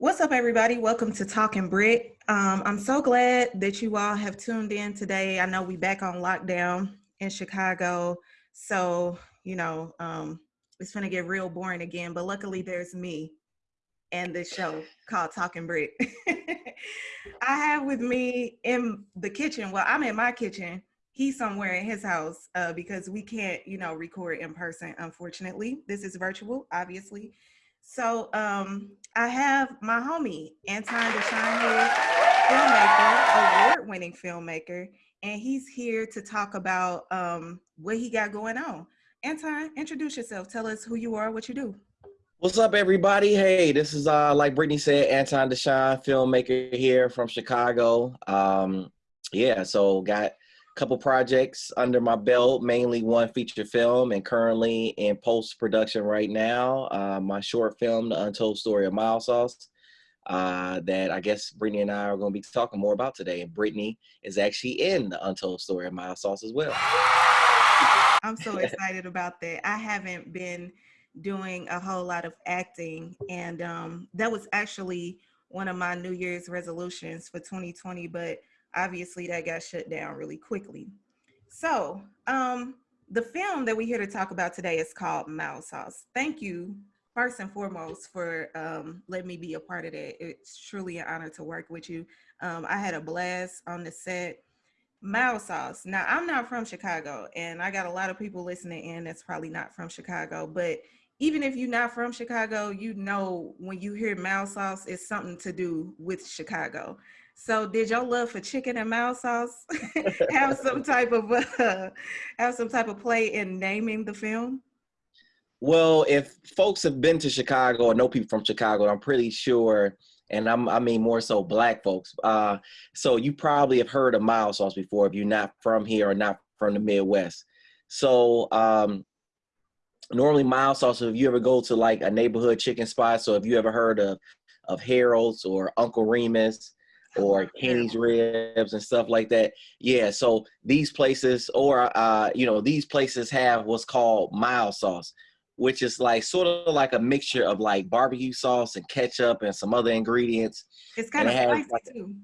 What's up, everybody? Welcome to Talking Brit. Um, I'm so glad that you all have tuned in today. I know we back on lockdown in Chicago, so you know um, it's gonna get real boring again. But luckily, there's me and this show called Talking Brit. I have with me in the kitchen. Well, I'm in my kitchen. He's somewhere in his house uh, because we can't, you know, record in person. Unfortunately, this is virtual, obviously. So um, I have my homie, Anton DeShine filmmaker, award-winning filmmaker, and he's here to talk about um, what he got going on. Anton, introduce yourself. Tell us who you are, what you do. What's up, everybody? Hey, this is uh, like Brittany said, Anton DeShine, filmmaker here from Chicago. Um, yeah, so got couple projects under my belt, mainly one feature film and currently in post-production right now. Uh, my short film, The Untold Story of Mild Sauce, uh, that I guess Brittany and I are going to be talking more about today. And Brittany is actually in The Untold Story of Mild Sauce as well. I'm so excited about that. I haven't been doing a whole lot of acting and um, that was actually one of my New Year's resolutions for 2020, but obviously that got shut down really quickly. So um, the film that we're here to talk about today is called Mild Sauce. Thank you first and foremost for um, letting me be a part of that. It's truly an honor to work with you. Um, I had a blast on the set. Mild Sauce. Now I'm not from Chicago and I got a lot of people listening in that's probably not from Chicago, but even if you're not from Chicago, you know when you hear mild sauce, it's something to do with Chicago. So did your love for chicken and mild sauce have some type of uh, have some type of play in naming the film? Well, if folks have been to Chicago or know people from Chicago, I'm pretty sure, and I'm, I mean more so black folks. Uh, so you probably have heard of mild sauce before if you're not from here or not from the Midwest. So um, normally mild sauce, if you ever go to like a neighborhood chicken spot, so if you ever heard of, of Harold's or Uncle Remus, or Kenny's ribs and stuff like that. Yeah, so these places or uh, you know, these places have what's called mild sauce, which is like sort of like a mixture of like barbecue sauce and ketchup and some other ingredients. It's kind and of spicy like, too.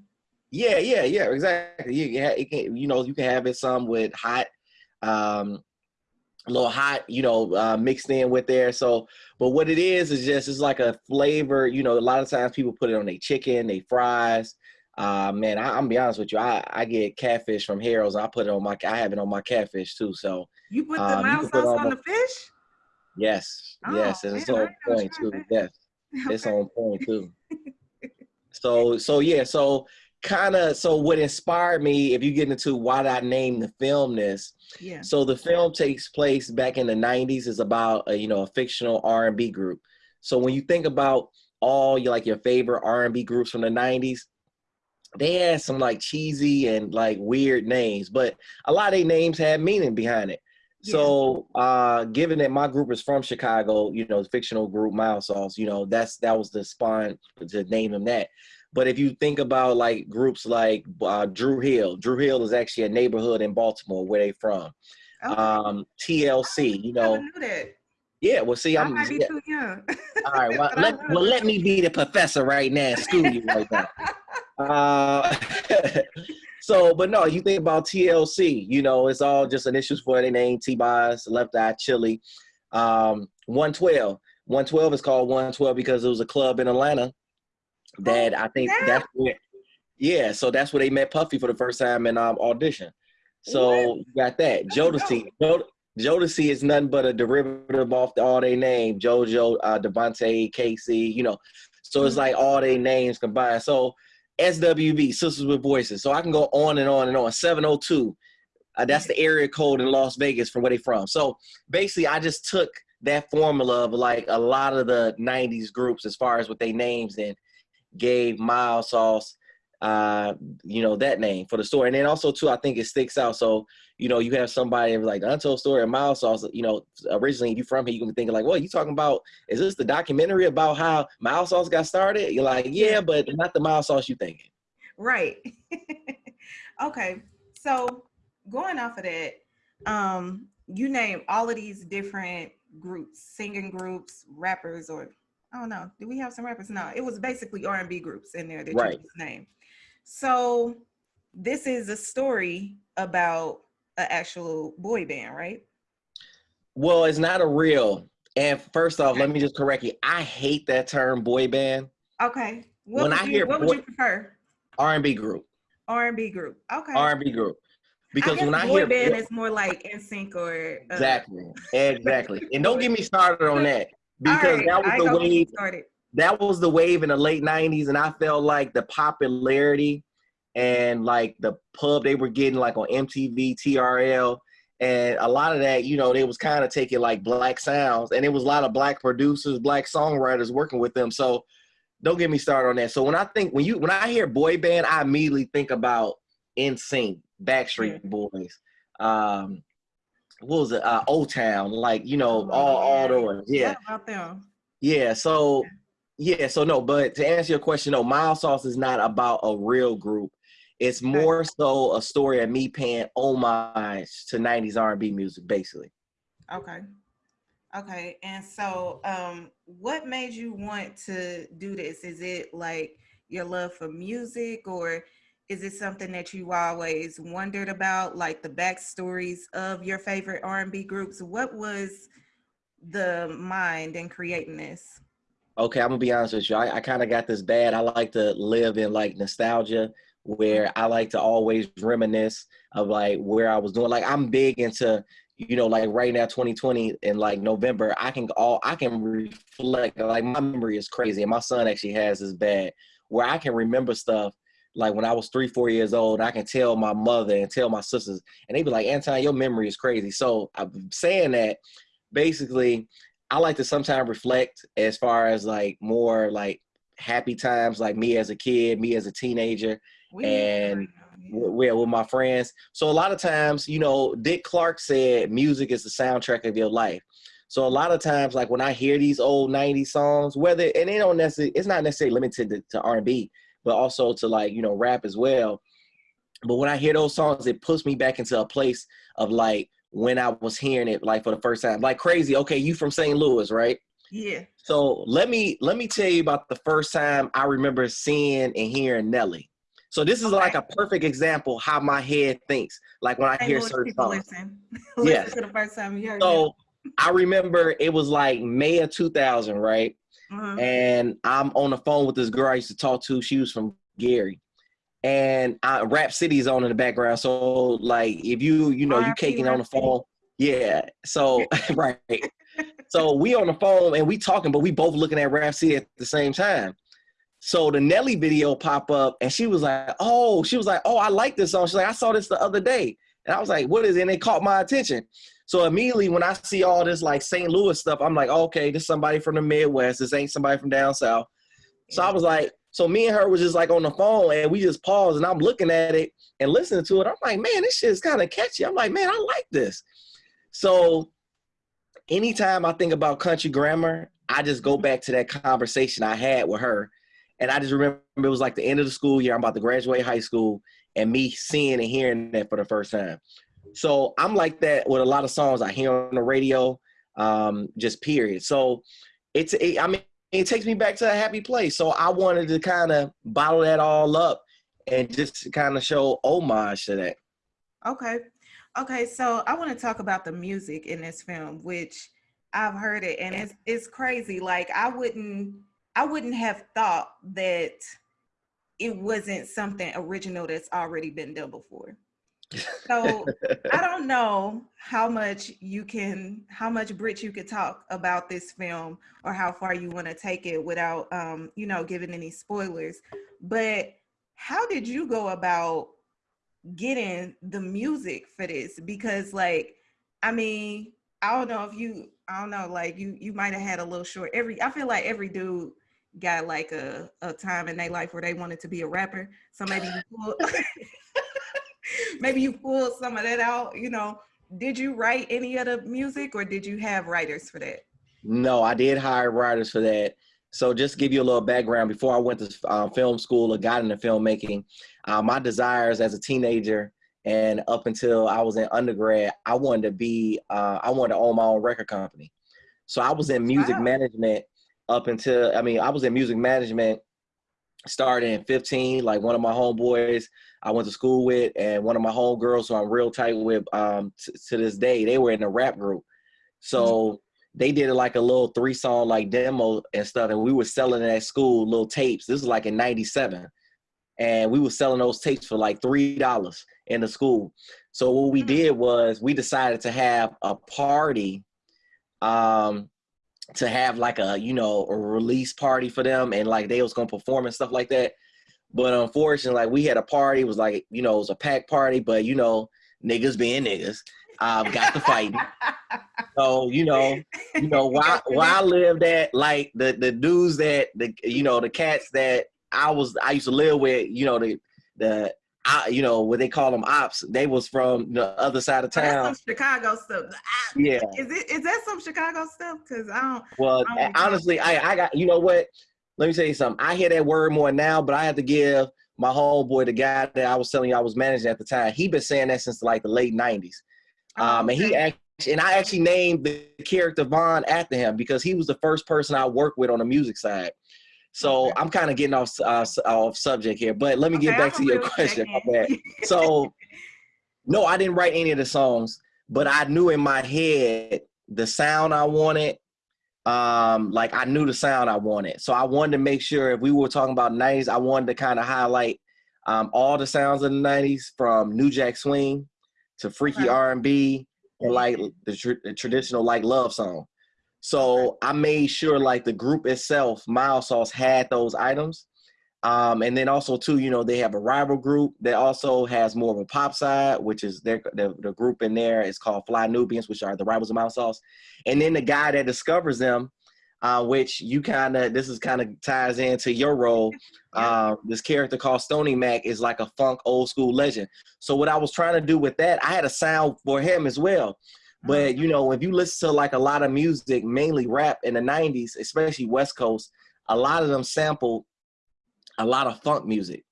Yeah, yeah, yeah, exactly. You, you, can, you know, you can have it some with hot, um, a little hot, you know, uh, mixed in with there. So, but what it is is just it's like a flavor. You know, a lot of times people put it on their chicken, they fries. Uh, man, I, am be honest with you. I, I get catfish from Harold's. I put it on my. I have it on my catfish too. So you put the um, mild sauce on, on the fish. Yes, oh, yes, and man, it's on point too. That. Yes, okay. it's on point too. so so yeah, so kind of so what inspired me if you get into why did i name the film this yeah so the film takes place back in the 90s is about a, you know a fictional r&b group so when you think about all your like your favorite r&b groups from the 90s they had some like cheesy and like weird names, but a lot of their names had meaning behind it. Yeah. So, uh, given that my group is from Chicago, you know, the fictional group Mild Sauce, you know, that's that was the spawn to name them that. But if you think about like groups like uh, Dru Hill, Drew Hill is actually a neighborhood in Baltimore where they from. Okay. Um, TLC, you know. Yeah, well, see, I'm. I might be yeah. too young. All right, well, let, well, let me be the professor right now school you right now. Uh, so, but no, you think about TLC, you know, it's all just an initials for their name, T-Boz, Left Eye Chilli. Um, 112. 112 is called 112 because it was a club in Atlanta that oh, I think yeah. that's where, yeah, so that's where they met Puffy for the first time in um, audition. So what? you got that. Jodeci. Jodeci is nothing but a derivative off the, all they name. JoJo, uh, DeVante, K-Ci, you know. So it's mm-hmm. like all their names combined. So SWV, Sisters with Voices. So I can go on and on and on. 702, uh, that's the area code in Las Vegas from where they from. So basically, I just took that formula of like a lot of the 90s groups as far as what they names and gave Mild Sauce, uh, you know, that name for the story. And then also, too, I think it sticks out. So you know, you have somebody like the Untold Story of Mild Sauce, you know, originally you from here, you can be thinking like, well, you talking about, is this the documentary about how Mild Sauce got started? You're like, yeah, but not the Mild Sauce you thinking. Right. okay. So going off of that, um, you name all of these different groups, singing groups, rappers, or I don't know. Do we have some rappers? No, it was basically R and B groups in there that Right. you named. So this is a story about an actual boy band, right? Well, it's not a real. And first off, let me just correct you. I hate that term boy band Okay. What When would I you, hear what would you prefer? R and B group. R and B group. Okay. R and B group. Because I when I boy hear band is more like NSYNC or uh, exactly, exactly, and don't get me started on that because right, that was I the ain't gonna get you wave. That was the wave in the late '90s, and I felt like the popularity and like the pub they were getting, like on MTV, TRL, and a lot of that, you know, they was kind of taking like black sounds, and it was a lot of black producers, black songwriters working with them. So don't get me started on that. So when I think when you when I hear boy band, I immediately think about NSYNC, Backstreet Boys, um, what was it, uh, O Town, like you know, Oh, all all yeah. those, yeah, them? yeah. So yeah, so no, but to answer your question, no, Mild Sauce is not about a real group. It's more so a story of me paying homage to '90s R&B music, basically. Okay. Okay. And so um what made you want to do this? Is it like your love for music or is it something that you always wondered about like the backstories of your favorite R&B groups? What was the mind in creating this? Okay, I'm gonna be honest with you. I, I kind of got this bad. I like to live in like nostalgia, where I like to always reminisce of like where I was doing. Like I'm big into, you know, like right now, 2020 in like November, I can all I can reflect. Like my memory is crazy, and my son actually has this bad, where I can remember stuff like when I was three, four years old. I can tell my mother and tell my sisters, and they be like, "Anton, your memory is crazy." So I'm saying that basically I like to sometimes reflect as far as like more like happy times, like me as a kid, me as a teenager, We And with, with my friends. So a lot of times, you know, Dick Clark said music is the soundtrack of your life. So a lot of times, like when I hear these old '90s songs, whether and they don't necessarily, it's not necessarily limited to, to R&B, but also to like you know rap as well. But when I hear those songs, it puts me back into a place of like when I was hearing it like for the first time, like crazy. Okay, you from St. Louis, right? yeah. So let me let me tell you about the first time I remember seeing and hearing Nelly. So this is like a perfect example how my head thinks. Like when I hear certain songs. listen. Yes. listen to the first time you heard So I remember it was like May of 2000, right? Uh-huh. And I'm on the phone with this girl I used to talk to. She was from Gary. And I, Rap City's on in the background. So like if you, you know, you caking on the phone. Yeah. So right. So we on the phone and we talking, but we both looking at Rap City at the same time. So the Nelly video pop up and she was like, oh, she was like, oh, I like this song. She's like, I saw this the other day. And I was like, what is it? And it caught my attention. So immediately when I see all this like St. Louis stuff, I'm like, okay, this somebody from the Midwest. This ain't somebody from down south. So I was like, so me and her was just like on the phone and we just paused and I'm looking at it and listening to it. I'm like, man, this shit is kind of catchy. I'm like, man, I like this. So anytime I think about country grammar, I just go back to that conversation I had with her. And I just remember it was like the end of the school year. I'm about to graduate high school and me seeing and hearing that for the first time. So I'm like that with a lot of songs I hear on the radio, um, just period. So it's, it, I mean, it takes me back to a happy place. So I wanted to kind of bottle that all up and just kind of show homage to that. Okay. Okay, so I want to talk about the music in this film, which I've heard it and it's it's crazy. Like I wouldn't I wouldn't have thought that it wasn't something original that's already been done before. So I don't know how much you can how much Brit you could talk about this film or how far you want to take it without um, you know, giving any spoilers. But how did you go about getting the music for this because like i mean i don't know if you i don't know like you you might have had a little short every i feel like every dude got like a, a time in their life where they wanted to be a rapper so maybe you pulled maybe you pulled some of that out you know did you write any of the music or did you have writers for that No, I did hire writers for that. So just to give you a little background, before I went to um, film school or got into filmmaking, uh, my desires as a teenager and up until I was in undergrad, I wanted to be, uh, I wanted to own my own record company. So I was in music Wow. management up until I mean, I was in music management started in 15. Like one of my homeboys I went to school with, and one of my homegirls who I'm real tight with um, to this day, they were in a rap group. So they did like a little three song like demo and stuff, and we were selling at school little tapes. This was like in '97, and we were selling those tapes for like three dollars in the school. So what we mm-hmm. did was we decided to have a party um to have like a you know a release party for them and like they was gonna perform and stuff like that. But unfortunately like we had a party it was like you know it was a packed party but you know niggas being niggas um got to fighting. So you know you know why why I lived at like the the dudes that the you know the cats that I was I used to live with you know the the I, you know what they call them ops. They was from the other side of town. some Chicago stuff. I, yeah. Is it is that some Chicago stuff? Cause I don't. Well, I don't honestly, I I got you know what. Let me tell you something. I hear that word more now, but I have to give my whole boy, the guy that I was telling you I was managing at the time. He been saying that since like the late '90s. Oh, um, and he actually, and I actually named the character Von after him because he was the first person I worked with on the music side. So. I'm kind of getting off uh, off subject here, but let me okay, get back to your question. so, no, I didn't write any of the songs, but I knew in my head the sound I wanted. Um, like I knew the sound I wanted, so I wanted to make sure if we were talking about '90s, I wanted to kind of highlight um, all the sounds of the '90s, from New Jack Swing to freaky R&B, and like the, tr- the traditional like love song. So I made sure like the group itself, Mild Sauce, had those items. Um, and then also too, you know, they have a rival group that also has more of a pop side, which is their the, the group in there is called Fly Nubians, which are the rivals of Mild Sauce. And then the guy that discovers them, uh, which you kind of this is kind of ties into your role. Uh, this character called Stony Mac is like a funk old school legend. So what I was trying to do with that, I had a sound for him as well. But you know, if you listen to like a lot of music, mainly rap in the '90s, especially West Coast, a lot of them sampled a lot of funk music.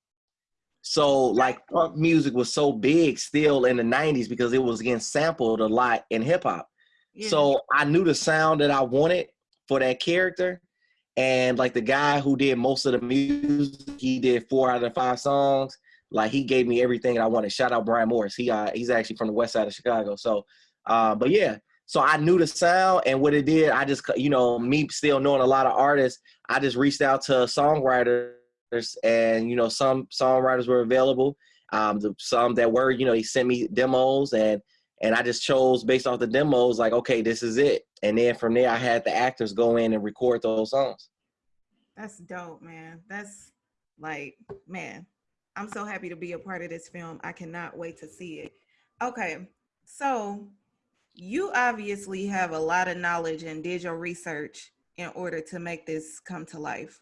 So like funk music was so big still in the '90s because it was getting sampled a lot in hip hop. Yeah. So I knew the sound that I wanted for that character, and like the guy who did most of the music, he did four out of five songs. Like he gave me everything I wanted. Shout out Brian Morris. He uh, he's actually from the west side of Chicago. So uh, but yeah, so I knew the sound and what it did. I just, you know, me still knowing a lot of artists, I just reached out to songwriters and, you know, some songwriters were available. Um, the, some that were, you know, he sent me demos and, and I just chose based off the demos, like, okay, this is it. And then from there, I had the actors go in and record those songs. That's dope, man. That's like, man, I'm so happy to be a part of this film. I cannot wait to see it. Okay, so you obviously have a lot of knowledge and did your research in order to make this come to life.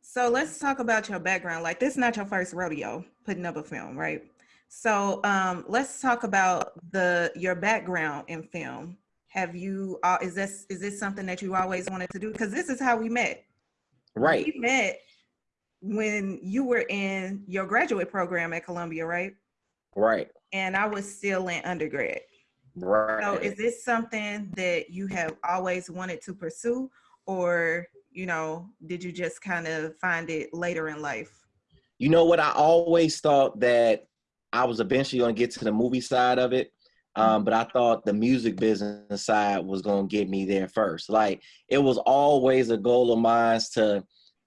So let's talk about your background. Like this is not your first rodeo putting up a film, right? So um, let's talk about the your background in film. Have you uh, is this is this something that you always wanted to do? Because this is how we met. Right. We met when you were in your graduate program at Columbia, right? Right. And I was still in undergrad. Right. So is this something that you have always wanted to pursue or, you know, did you just kind of find it later in life? You know what? I always thought that I was eventually going to get to the movie side of it. Um, mm-hmm. but I thought the music business side was going to get me there first. Like it was always a goal of mine to,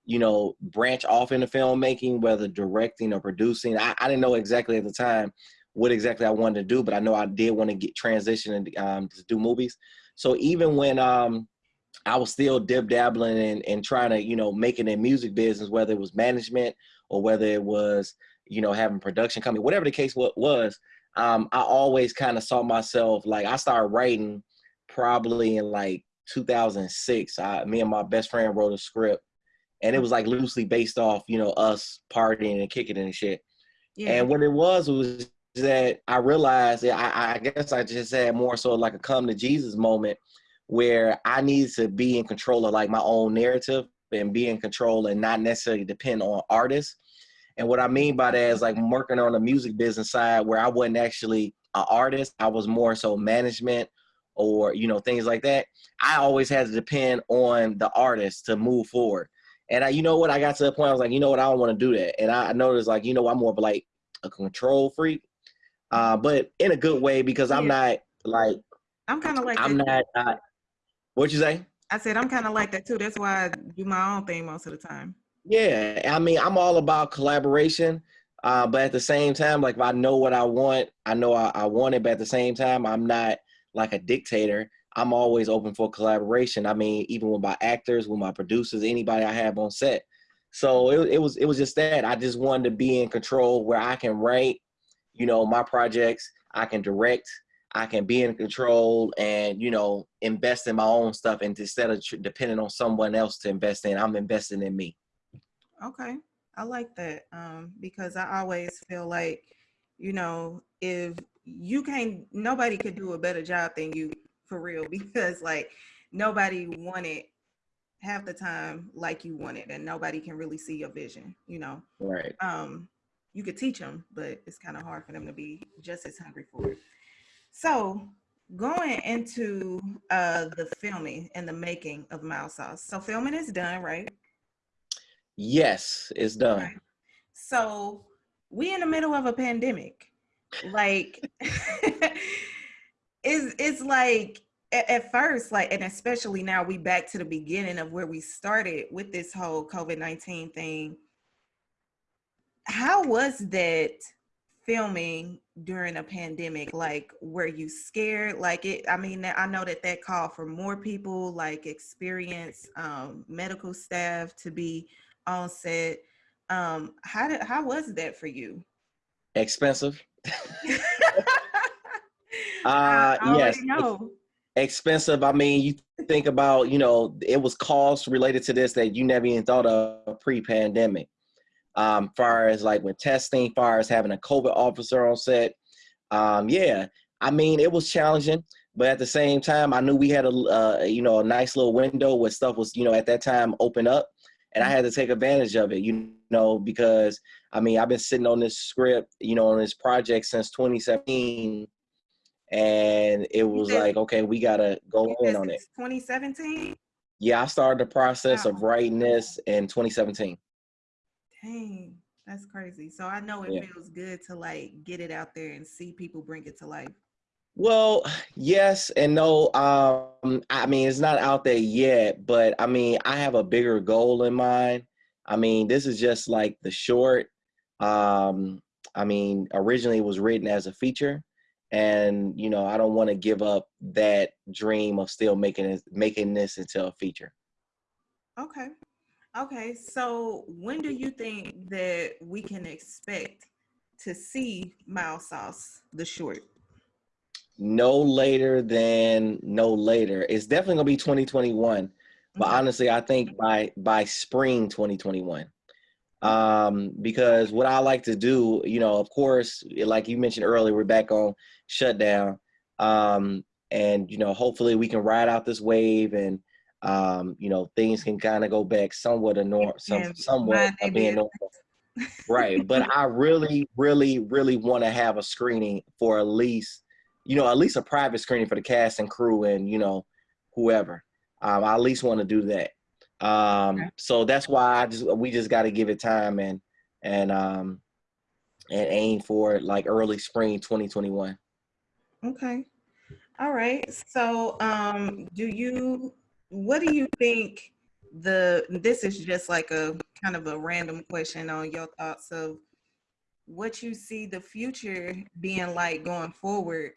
you know, branch off into filmmaking, whether directing or producing. I, I didn't know exactly at the time what exactly I wanted to do, but I know I did want to get transition and um, to do movies. So even when um, I was still dib dabbling and, and trying to, you know, making a music business, whether it was management or whether it was, you know, having production company, whatever the case was, um, I always kind of saw myself like I started writing probably in like 2006. I, me and my best friend wrote a script, and it was like loosely based off, you know, us partying and kicking and shit. Yeah. And what it was was that I realized that I, I guess I just had more so like a come to Jesus moment where I need to be in control of like my own narrative and be in control and not necessarily depend on artists. And what I mean by that is like working on the music business side where I wasn't actually an artist. I was more so management or you know things like that. I always had to depend on the artist to move forward. And I, you know what? I got to the point i was like you know what? I don't want to do that. And I noticed like you know i'm more of like a control freak uh, but in a good way because i'm Yeah. not like I'm kind of like i'm not uh, what you say I said I'm kind of like that too. That's why I do my own thing most of the time. Yeah, I mean, I'm all about collaboration, uh, but at the same time, like if I know what I want, I know I, I want it. But at the same time, I'm not like a dictator. I'm always open for collaboration. I mean, even with my actors, with my producers, anybody I have on set. So it, it was it was just that I just wanted to be in control where I can write, you know, my projects. I can direct. I can be in control and you know invest in my own stuff and instead of tr- depending on someone else to invest in, I'm investing in me. Okay, I like that um, because I always feel like, you know, if you can't, nobody could do a better job than you for real because like nobody wanted half the time like you wanted and nobody can really see your vision, you know. Right. um, you could teach them, but it's kind of hard for them to be just as hungry for it. So going into uh, the filming and the making of Mild Sauce. So filming is done, right? Yes, it's done. Right. So we in the middle of a pandemic. Like it's it's like at, at first, like, and especially now we back to the beginning of where we started with this whole COVID-19 thing. How was that filming during a pandemic? Like, were you scared? Like it, I mean, I know that that called for more people, like experienced um, medical staff to be on set. Um, how did how was that for you? Expensive. Uh, yes, know. expensive. I mean, you think about, you know, it was costs related to this that you never even thought of pre-pandemic. Um, far as like with testing, far as having a COVID officer on set. Um, yeah, I mean, it was challenging, but at the same time, I knew we had a, uh, you know, a nice little window where stuff was, you know, at that time open up, and I had to take advantage of it, you know, because I mean, I've been sitting on this script, you know, on this project since 2017, and it was said- like, okay, we gotta go in on it. 2017. Yeah, I started the process of writing this in 2017. Dang, that's crazy. So I know it Yeah. feels good to like get it out there and see people bring it to life. Well, yes and no. Um, I mean, it's not out there yet, but I mean, I have a bigger goal in mind. I mean, this is just like the short. Um, I mean, originally it was written as a feature, and you know, I don't want to give up that dream of still making it, making this into a feature. Okay. Okay. So when do you think that we can expect to see Mild Sauce, the short? No later than no later. It's definitely gonna be 2021. But Okay. honestly, I think by by spring 2021. Um, because what I like to do, you know, of course, like you mentioned earlier, we're back on shutdown. Um, and you know, hopefully we can ride out this wave and um, you know, things can kind of go back somewhat to norm some somewhat of being normal. Right. But I really, really, really want to have a screening for at least, you know, at least a private screening for the cast and crew and, you know, whoever. Um, I at least want to do that. Um, Okay. so that's why I just we just got to give it time and and um and aim for it like early spring 2021. Okay. All right. So, um, do you, what do you think the, this is just like a kind of a random question on your thoughts of what you see the future being like going forward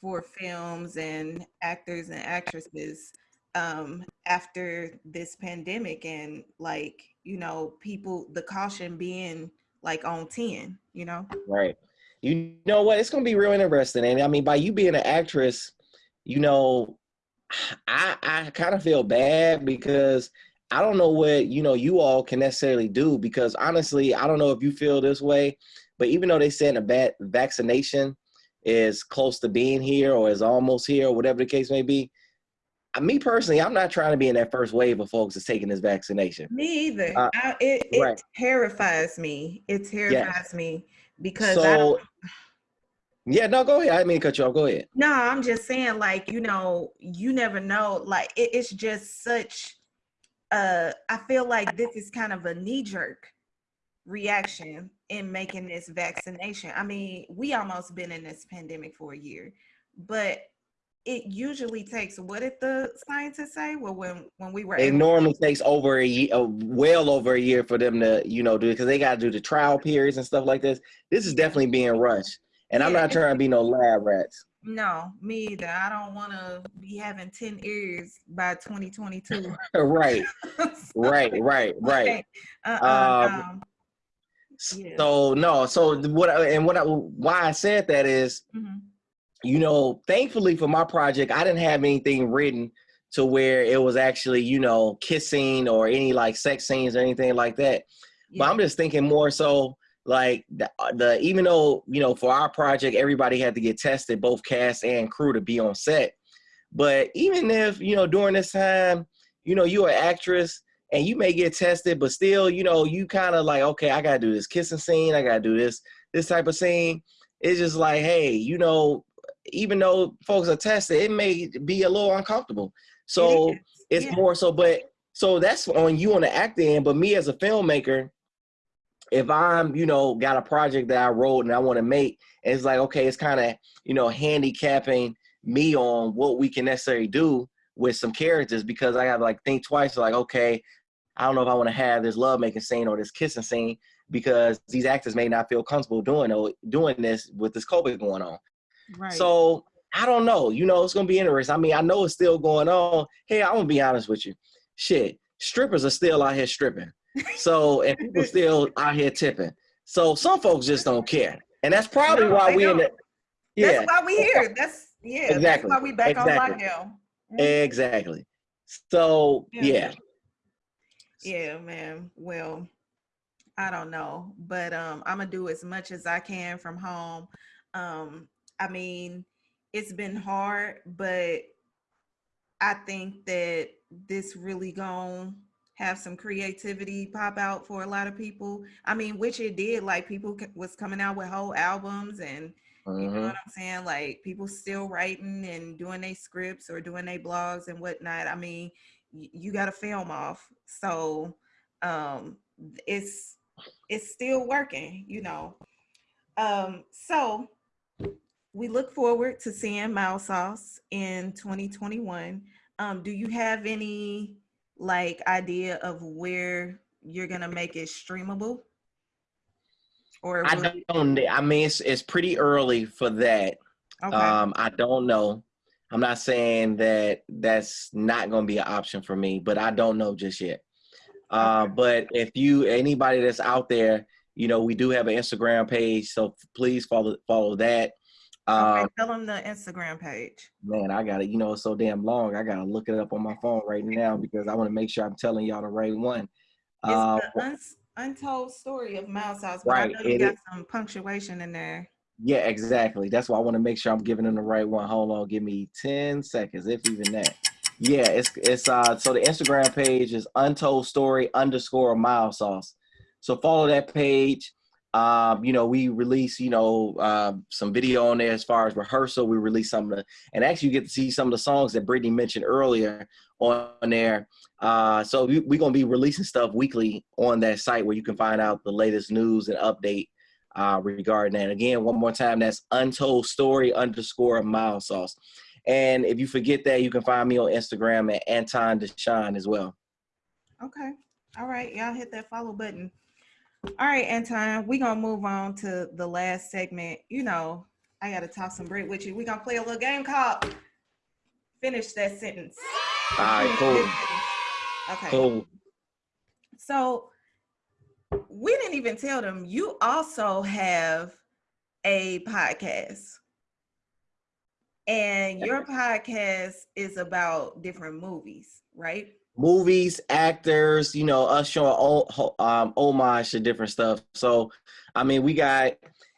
for films and actors and actresses um, after this pandemic and like, you know, people, the caution being like on 10, you know? Right. You know what? It's gonna be real interesting. And I mean, by you being an actress, you know, I I kind of feel bad because I don't know what you know you all can necessarily do because honestly, I don't know if you feel this way, but even though they said a bad vaccination is close to being here or is almost here or whatever the case may be, me personally, I'm not trying to be in that first wave of folks that's taking this vaccination. Me either. Uh, I, it it right. terrifies me. It terrifies me because I So. Yeah, no, go ahead. I didn't mean to cut you off. Go ahead. No, I'm just saying, like, you know, you never know. Like, it, it's just such. Uh, I feel like this is kind of a knee jerk reaction in making this vaccination. I mean, we almost been in this pandemic for a year, but it usually takes what did the scientists say well when when we were it normally takes over a year uh, well over a year for them to you know do it because they got to do the trial periods and stuff like this this is definitely being rushed and i'm not trying to be no lab rats. No me either. I don't want to be having 10 ears by 2022 right. Right right right. uh-uh, um, um, yeah. so no so what I, and what I, why i said that is, mm-hmm. you know, thankfully for my project, I didn't have anything written to where it was actually, you know, kissing or any like sex scenes or anything like that. Yeah. But I'm just thinking more so like the, uh, the even though, you know, for our project, everybody had to get tested, both cast and crew to be on set. But even if, you know, during this time, you know, you're an actress and you may get tested, but still, you know, you kind of like, okay, I gotta do this kissing scene, I gotta do this, this type of scene. It's just like, hey, you know, even though folks are tested, it may be a little uncomfortable. So it it's yeah. more so, but so that's on you on the acting end. But me as a filmmaker, if I'm, you know, got a project that I wrote and I want to make, it's like, okay, it's kind of, you know, handicapping me on what we can necessarily do with some characters because I have to like think twice, like, okay, I don't know if I want to have this love making scene or this kissing scene because these actors may not feel comfortable doing doing this with this COVID going on. Right. So I don't know. You know, it's gonna be interesting. I mean, I know it's still going on. Hey, I'm gonna be honest with you. Shit, strippers are still out here stripping. So and people still out here tipping. So some folks just don't care, and that's probably no, why we in the. Yeah, that's why we here. That's yeah. Exactly. That's why we back exactly. on lockdown. Exactly. So yeah. yeah. Yeah, man. Well, I don't know, but um, I'm gonna do as much as I can from home. Um, I mean, it's been hard, but I think that this really gonna have some creativity pop out for a lot of people. I mean, which it did. Like people was coming out with whole albums, and mm-hmm. you know mm-hmm. what I'm saying. Like people still writing and doing their scripts or doing their blogs and whatnot. I mean, you got to film off, so um, it's it's still working. You know. Um, so we look forward to seeing Mild Sauce in 2021. Um, do you have any like idea of where you're gonna make it streamable? Or I don't. I mean, it's it's pretty early for that. Okay. Um, I don't know. I'm not saying that that's not going to be an option for me, but I don't know just yet. Uh, But if you anybody that's out there, you know, we do have an Instagram page, so please follow follow that. Um, okay, tell them the Instagram page. Man, I got it. You know, it's so damn long. I gotta look it up on my phone right now because I want to make sure I'm telling y'all the right one. It's uh, the un- untold story of Mild Sauce, but right, I know you got some punctuation in there. Yeah, exactly. That's why I want to make sure I'm giving them the right one. Hold on, give me 10 seconds, if even that. Yeah, it's it's uh so the Instagram page is untold story underscore mild sauce. So follow that page. Um, you know, we release, you know, uh, some video on there as far as rehearsal. We release some of the, and actually you get to see some of the songs that Brittany mentioned earlier on there. Uh, so we're going to be releasing stuff weekly on that site where you can find out the latest news and update uh, regarding that. Again, one more time, that's untold story underscore mild sauce. And if you forget that, you can find me on Instagram at Anton Deshawn as well. Okay. All right. Y'all hit that follow button. All right, Anton, we're gonna move on to the last segment. You know, I gotta talk some break with you. We're gonna play a little game called Finish That Sentence. All right, cool. Okay. Cool. So we didn't even tell them you also have a podcast. And your podcast is about different movies, right? Movies, actors, you know, us showing um, homage to different stuff. So, I mean, we got,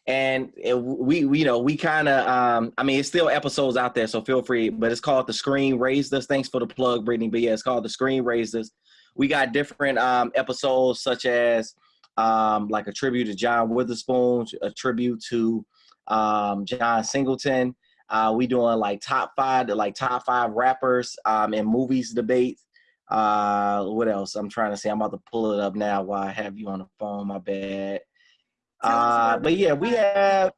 and we, we, you know, we kind of, um, I mean, it's still episodes out there, so feel free, but it's called The Screen Raised Us. Thanks for the plug, Brittany. But yeah, it's called The Screen Raised Us. We got different um, episodes such as um, like a tribute to John Witherspoon, a tribute to um, John Singleton. Uh, we doing like top five, like top five rappers um, in movies debates. Uh, what else? I'm trying to say. I'm about to pull it up now while I have you on the phone. My bad. Uh, but yeah, we have.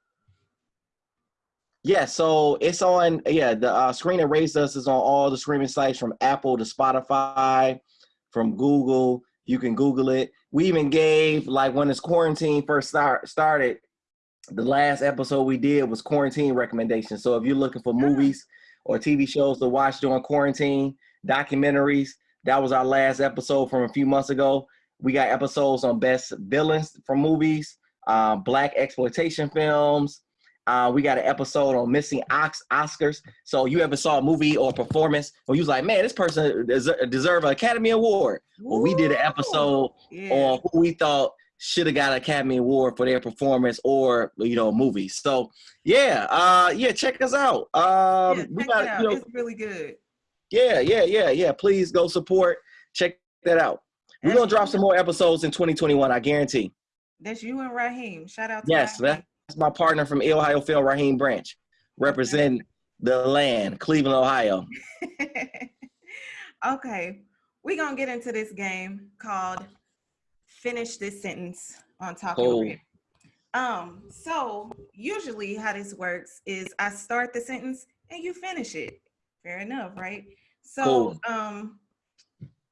Yeah, so it's on. Yeah, the uh, screen that raised us is on all the streaming sites from Apple to Spotify, from Google. You can Google it. We even gave like when this quarantine first start started. The last episode we did was quarantine recommendations. So if you're looking for movies or TV shows to watch during quarantine, documentaries, that was our last episode from a few months ago. We got episodes on best villains from movies, uh, black exploitation films. Uh, we got an episode on missing Ox Oscars. So you ever saw a movie or performance where you was like, man, this person deserve, deserve an Academy Award. Well, we did an episode yeah. on who we thought should have got an Academy Award for their performance or you know movie. So yeah, uh, yeah, check us out. Um, yeah, we got it you know, it's really good. Yeah, yeah, yeah, yeah. Please go support. Check that out. We're gonna drop some more episodes in 2021. I guarantee. That's you and Raheem. Shout out. to Yes, Raheem. that's my partner from Ohio Film, Raheem Branch, represent the land, Cleveland, Ohio. okay, we're gonna get into this game called "Finish This Sentence" on Talking cool. Um, so usually how this works is I start the sentence and you finish it. Fair enough, right? So cool. um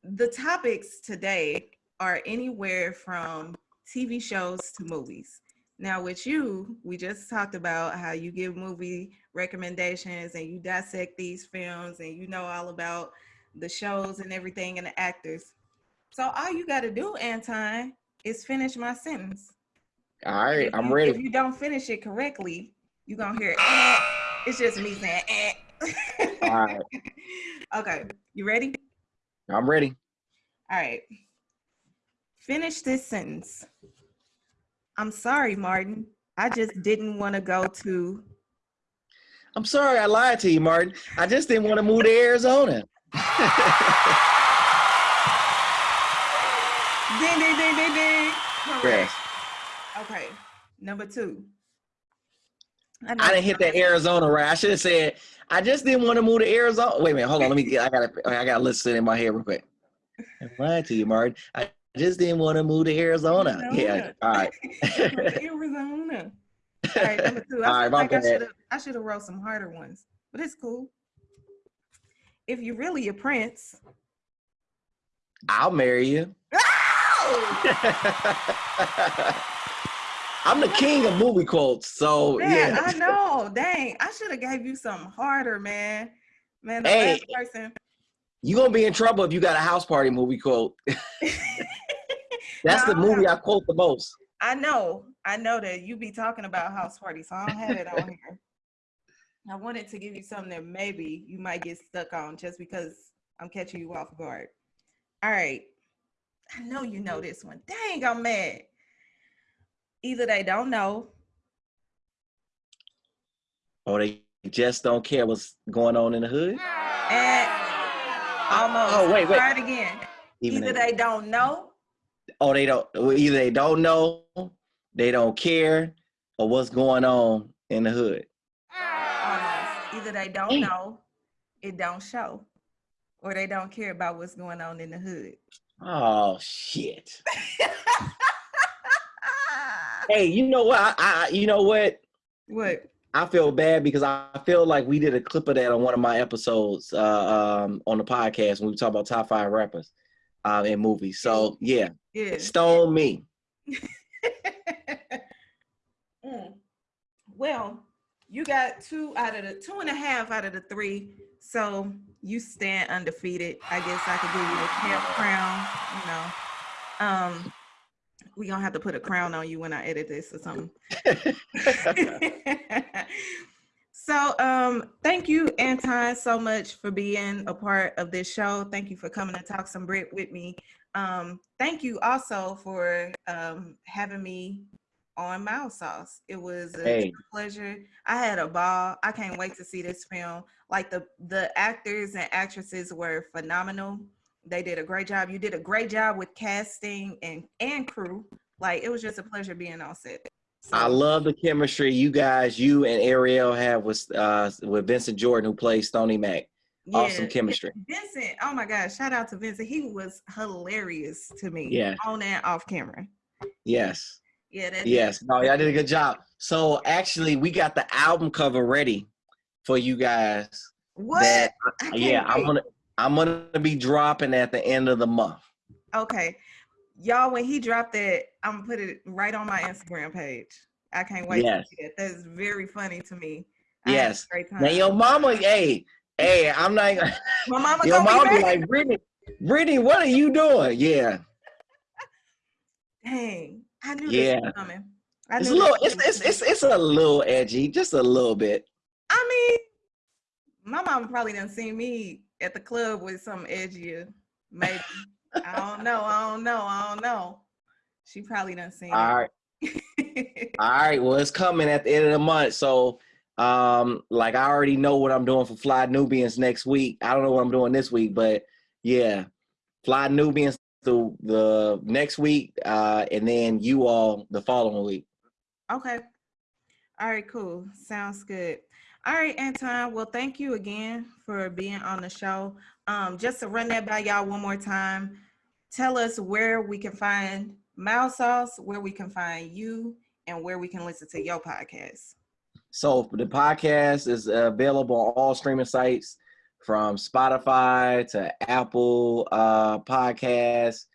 the topics today are anywhere from TV shows to movies. Now, with you, we just talked about how you give movie recommendations and you dissect these films and you know all about the shows and everything and the actors. So all you got to do, Anton, is finish my sentence. All right, I'm ready. If you don't finish it correctly, you're gonna hear eh. it's just me saying eh. All right. okay, you ready? I'm ready. All right. Finish this sentence. I'm sorry, Martin. I just didn't want to go to. I'm sorry, I lied to you, Martin. I just didn't want to move to Arizona. ding, ding, ding, ding, ding. Correct. Yes. Okay. Number two. I, I didn't hit that Arizona right. I should have said I just didn't want to move to Arizona. Wait a minute, hold on. Let me get. I gotta. I gotta listen in my head real quick. I lied to you, Martin. I just didn't want to move to Arizona. Arizona. Yeah. All right. Arizona. All right, number two. I, All right, like I should have. I should have wrote some harder ones, but it's cool. If you're really a prince, I'll marry you. I'm the king of movie quotes, so man, yeah. I know. Dang, I should have gave you something harder, man. Man, the hey, last person. You gonna be in trouble if you got a house party movie quote. That's no, the movie I quote the most. I know, I know that you be talking about house party, so I don't have it on here. I wanted to give you something that maybe you might get stuck on just because I'm catching you off guard. All right. I know you know this one. Dang, I'm mad either they don't know or they just don't care what's going on in the hood. And almost. Oh wait, wait. Try it again. Even either they, don't know. Oh, they don't. Either they don't know, they don't care, or what's going on in the hood. Almost. Either they don't know, it don't show, or they don't care about what's going on in the hood. Oh shit. hey, you know what? I, I, you know what? What? I feel bad because I feel like we did a clip of that on one of my episodes uh, um, on the podcast when we talk about top five rappers uh, in movies. So yeah, yeah. stone me. mm. Well, you got two out of the two and a half out of the three, so you stand undefeated. I guess I could give you the camp crown. You know. Um, we gonna have to put a crown on you when I edit this or something. so um thank you, Anton, so much for being a part of this show. Thank you for coming to talk some Brit with me. Um, thank you also for um having me on Mild Sauce. It was a hey. pleasure. I had a ball. I can't wait to see this film. Like the the actors and actresses were phenomenal they did a great job. You did a great job with casting and and crew. Like it was just a pleasure being on set. So, I love the chemistry you guys, you and Ariel have with uh with Vincent Jordan who plays Stony Mac. Awesome chemistry. Vincent, oh my gosh, shout out to Vincent. He was hilarious to me. Yeah. On and off camera. Yes. Yeah, that Yes. No, y'all did a good job. So actually we got the album cover ready for you guys. What? That yeah, I'm wait. gonna I'm gonna be dropping at the end of the month. Okay. Y'all, when he dropped that, I'm gonna put it right on my Instagram page. I can't wait Yes. to see it. That's very funny to me. I had a Yes. Now your mama, hey, hey, I'm not My mama your mama be be like, Brittany, Brittany, what are you doing? Yeah. Dang. I knew Yeah. this was coming. I It's a little it's it's it's it's a little edgy, just a little bit. I mean, my mama probably done seen me at the club with some edgier, maybe. I don't know. I don't know. I don't know. She probably done seen All right. All right, well, it's coming at the end of the month. So, um, like I already know what I'm doing for Fly Nubians next week. I don't know what I'm doing this week, but yeah, Fly Nubians the the next week, uh, and then you all the following week. okay. All right, cool. Sounds good. All right, Anton. Well, thank you again for being on the show. Um, just to run that by y'all one more time, tell us where we can find Mouse Sauce, where we can find you, and where we can listen to your podcast. So the podcast is available on all streaming sites, from Spotify to Apple uh, Podcasts.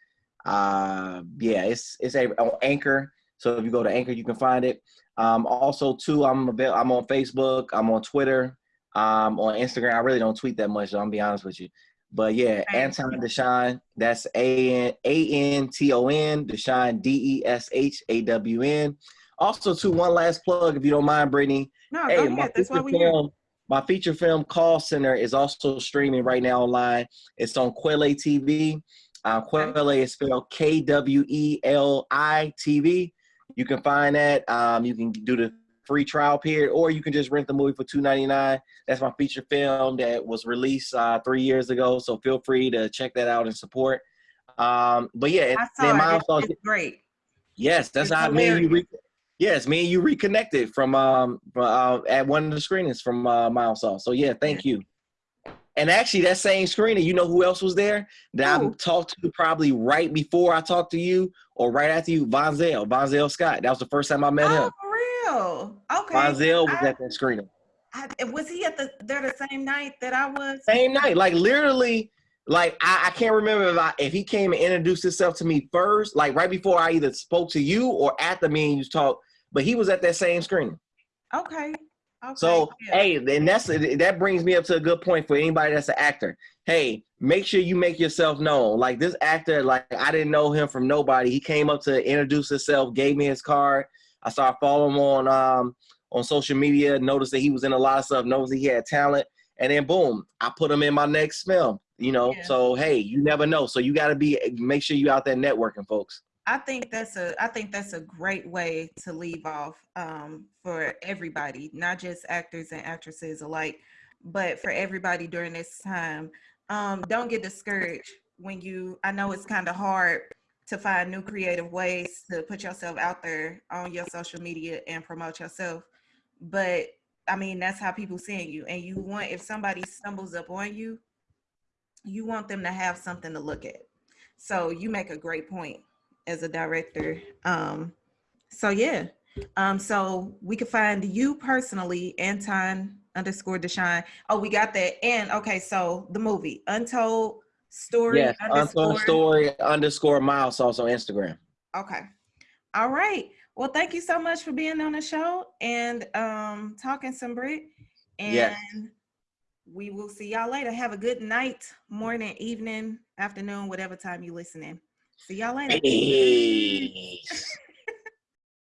Uh, yeah, it's it's a, on Anchor. So if you go to Anchor, you can find it. Um, also, too, I'm avail- I'm on Facebook. I'm on Twitter. Um, on Instagram. I really don't tweet that much. So I'm gonna be honest with you. But yeah, Okay. Anton Deshawn. That's A N A N T O N Deshawn D E S H A W N. Also, too, one last plug, if you don't mind, Brittany. No, Hey, go my ahead. That's why feature we here. film, my feature film Call Center is also streaming right now online. It's on Kweli TV. Uh, Quelle is spelled K W E L I TV. You can find that. Um, you can do the free trial period, or you can just rent the movie for two ninety nine. That's my feature film that was released uh, three years ago. So feel free to check that out and support. Um, but yeah, I saw it. It's, it's great. Yes, that's It's how me and you. Yes, me and you reconnected from um from, uh, at one of the screenings from uh, Miles. So yeah, thank you. And actually, that same screening, you know who else was there that I talked to probably right before I talked to you or right after you, Von Zell, Von Zell Scott. That was the first time I met Oh, him. for real? Okay. Von Zell was I- at that screening. I, was he at the there the same night that I was? Same night, like literally, like I, I can't remember if I, if he came and introduced himself to me first, like right before I either spoke to you or after me and you talked. But he was at that same screening. Okay. Okay. So yeah. hey, and that's that brings me up to a good point for anybody that's an actor. Hey, make sure you make yourself known. Like this actor, like I didn't know him from nobody. He came up to introduce himself, gave me his card. I started following him on um on social media, noticed that he was in a lot of stuff, noticed that he had talent, and then boom, I put him in my next film. You know, Yeah. so hey, you never know. So you got to be make sure you out there networking, folks. I think that's a I think that's a great way to leave off um, for everybody, not just actors and actresses alike, but for everybody during this time. Um, don't get discouraged when you. I know it's kind of hard to find new creative ways to put yourself out there on your social media and promote yourself, but I mean that's how people seeing you, and you want if somebody stumbles up on you, you want them to have something to look at. So you make a great point as a director. Um, so yeah. Um, so we can find you personally, Anton underscore Deshawn. Oh, we got that. And okay, so the movie Untold Story Yes, underscore. Untold Story underscore Miles also on Instagram. Okay. All right. Well, thank you so much for being on the show and um talking some Brit. And Yes. we will see y'all later. Have a good night, morning, evening, afternoon, whatever time you listening. See y'all later. Peace.